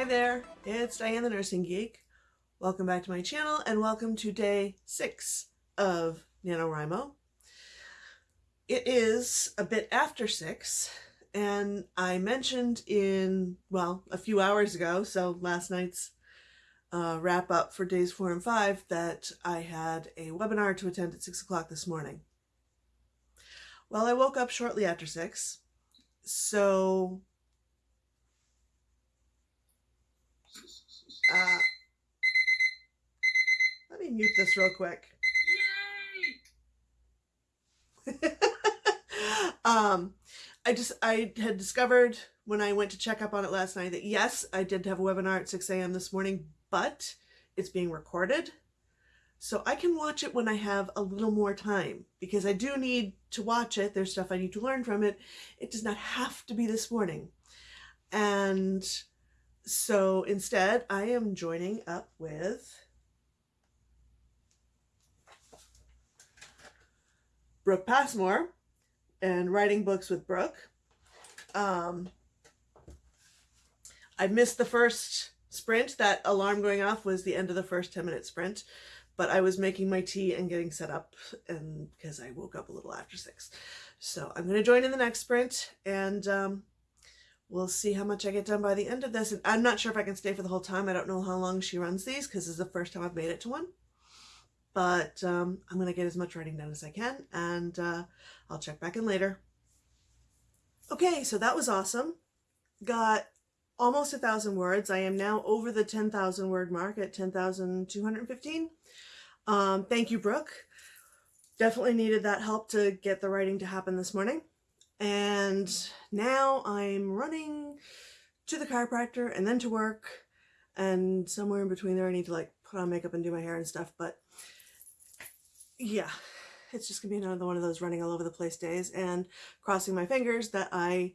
Hi there, it's Diane the Nursing Geek. Welcome back to my channel and welcome to day six of NaNoWriMo. It is a bit after six and I mentioned in, well, a few hours ago, so last night's uh, wrap up for days four and five, that I had a webinar to attend at six o'clock this morning. Well, I woke up shortly after six, so uh, let me mute this real quick. um, I just, I had discovered when I went to check up on it last night that yes, I did have a webinar at 6 a.m. this morning, but it's being recorded. So I can watch it when I have a little more time because I do need to watch it. There's stuff I need to learn from it. It does not have to be this morning. And so instead I am joining up with Brooke Passmore and writing books with Brooke. Um, I missed the first sprint. That alarm going off was the end of the first 10 minute sprint, but I was making my tea and getting set up and because I woke up a little after six. So I'm going to join in the next sprint and um, we'll see how much I get done by the end of this. And I'm not sure if I can stay for the whole time. I don't know how long she runs these because this is the first time I've made it to one. But um, I'm going to get as much writing done as I can and uh, I'll check back in later. Okay, so that was awesome. Got almost a thousand words. I am now over the 10,000 word mark at 10,215. Um, thank you, Brooke. Definitely needed that help to get the writing to happen this morning. And now I'm running to the chiropractor and then to work and somewhere in between there I need to like put on makeup and do my hair and stuff. But yeah, it's just gonna be another one of those running all over the place days and crossing my fingers that I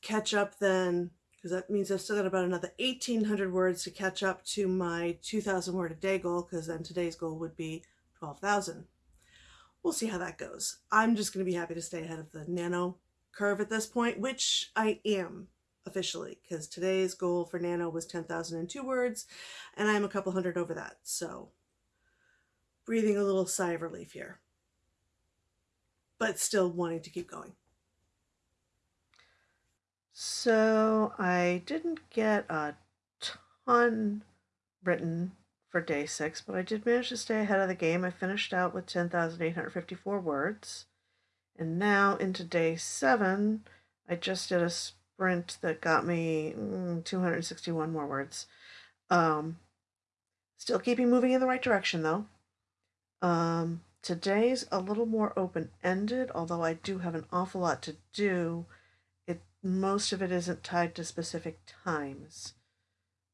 catch up then because that means I've still got about another 1800 words to catch up to my 2000 word a day goal because then today's goal would be 12,000. We'll see how that goes. I'm just going to be happy to stay ahead of the nano curve at this point, which I am officially because today's goal for nano was 10,002 words and I'm a couple hundred over that. So breathing a little sigh of relief here, but still wanting to keep going. So I didn't get a ton written for day six, but I did manage to stay ahead of the game. I finished out with 10,854 words. And now into day seven, I just did a sprint that got me mm, 261 more words. Um, still keeping moving in the right direction though. Um, today's a little more open-ended, although I do have an awful lot to do It most of it isn't tied to specific times.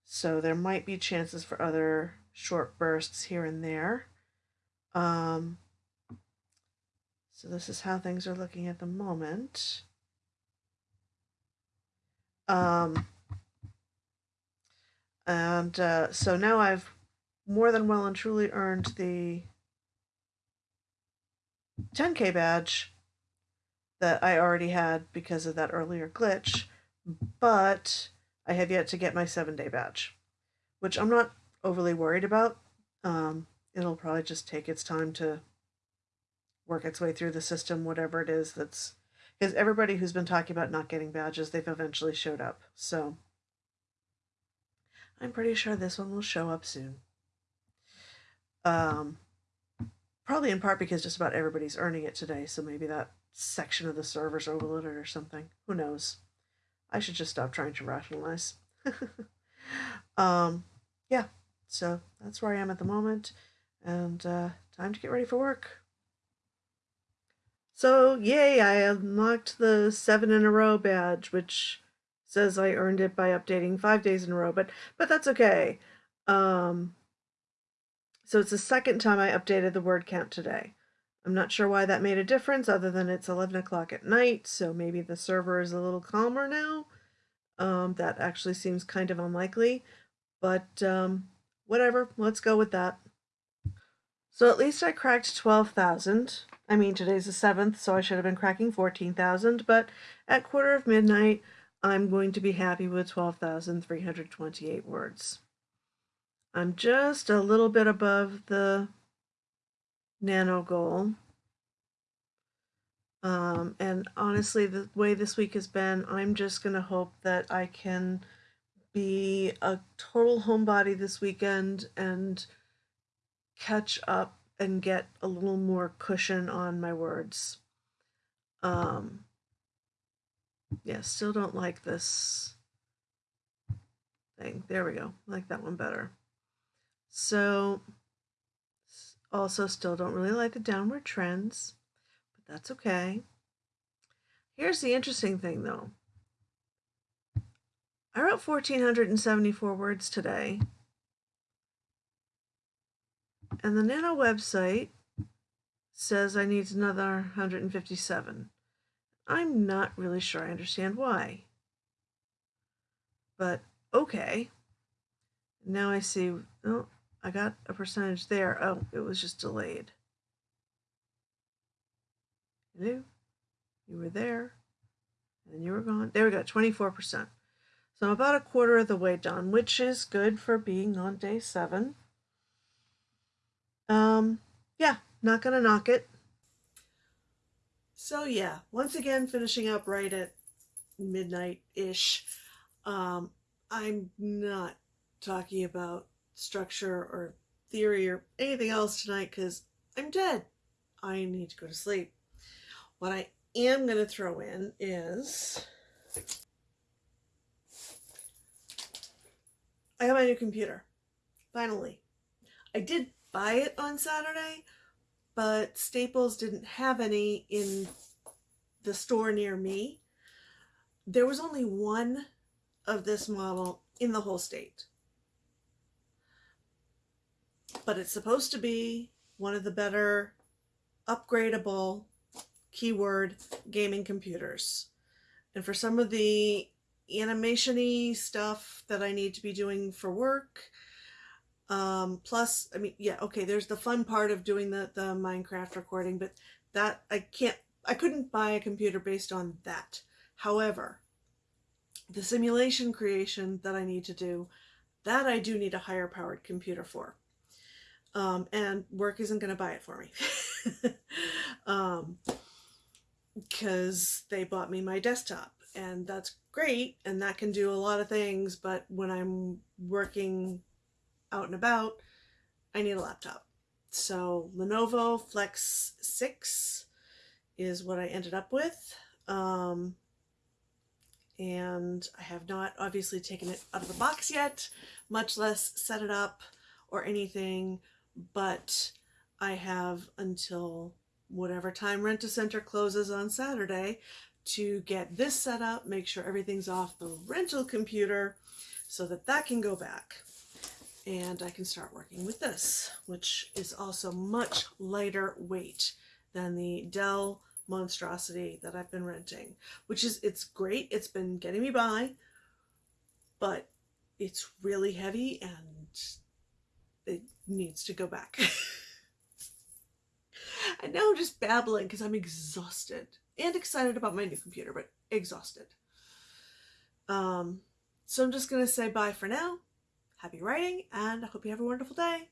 So there might be chances for other short bursts here and there. Um, so this is how things are looking at the moment. Um, and uh, so now I've more than well and truly earned the 10k badge that I already had because of that earlier glitch, but I have yet to get my seven day badge, which I'm not overly worried about. Um, it'll probably just take its time to work its way through the system, whatever it is that's because everybody who's been talking about not getting badges, they've eventually showed up. So I'm pretty sure this one will show up soon. Um, probably in part because just about everybody's earning it today, so maybe that section of the server's overloaded or something. Who knows? I should just stop trying to rationalize. um, yeah, so that's where I am at the moment, and uh, time to get ready for work. So, yay, I unlocked the seven in a row badge, which says I earned it by updating five days in a row, but but that's okay. Um, so it's the second time I updated the word count today. I'm not sure why that made a difference other than it's 11 o'clock at night, so maybe the server is a little calmer now. Um, that actually seems kind of unlikely, but um, whatever, let's go with that. So at least I cracked 12,000. I mean, today's the 7th, so I should have been cracking 14,000, but at quarter of midnight, I'm going to be happy with 12,328 words. I'm just a little bit above the nano goal. Um, and honestly, the way this week has been, I'm just going to hope that I can be a total homebody this weekend and catch up and get a little more cushion on my words. Um, yeah, still don't like this thing. There we go. like that one better. So, also still don't really like the downward trends, but that's okay. Here's the interesting thing though. I wrote 1,474 words today. And the Nano website says I need another 157. I'm not really sure I understand why. But okay. Now I see, oh, I got a percentage there. Oh, it was just delayed. Hello? You were there. And you were gone. There we go, 24%. So about a quarter of the way done, which is good for being on day seven. Um, yeah, not gonna knock it. So yeah, once again, finishing up right at midnight-ish. Um, I'm not talking about structure or theory or anything else tonight because I'm dead. I need to go to sleep. What I am going to throw in is I got my new computer. Finally. I did buy it on Saturday, but Staples didn't have any in the store near me. There was only one of this model in the whole state. But it's supposed to be one of the better upgradable keyword gaming computers. And for some of the animation-y stuff that I need to be doing for work, um, plus, I mean, yeah, okay, there's the fun part of doing the, the Minecraft recording, but that I can't, I couldn't buy a computer based on that. However, the simulation creation that I need to do, that I do need a higher powered computer for. Um, and work isn't going to buy it for me. um, because they bought me my desktop and that's great and that can do a lot of things but when I'm working out and about, I need a laptop. So Lenovo Flex 6 is what I ended up with. Um, and I have not obviously taken it out of the box yet, much less set it up or anything, but I have until whatever time Rent-A-Center closes on Saturday to get this set up, make sure everything's off the rental computer so that that can go back and I can start working with this, which is also much lighter weight than the Dell monstrosity that I've been renting, which is, it's great. It's been getting me by, but it's really heavy and it needs to go back. and now I'm just babbling because I'm exhausted and excited about my new computer, but exhausted. Um, so I'm just going to say bye for now happy writing, and I hope you have a wonderful day.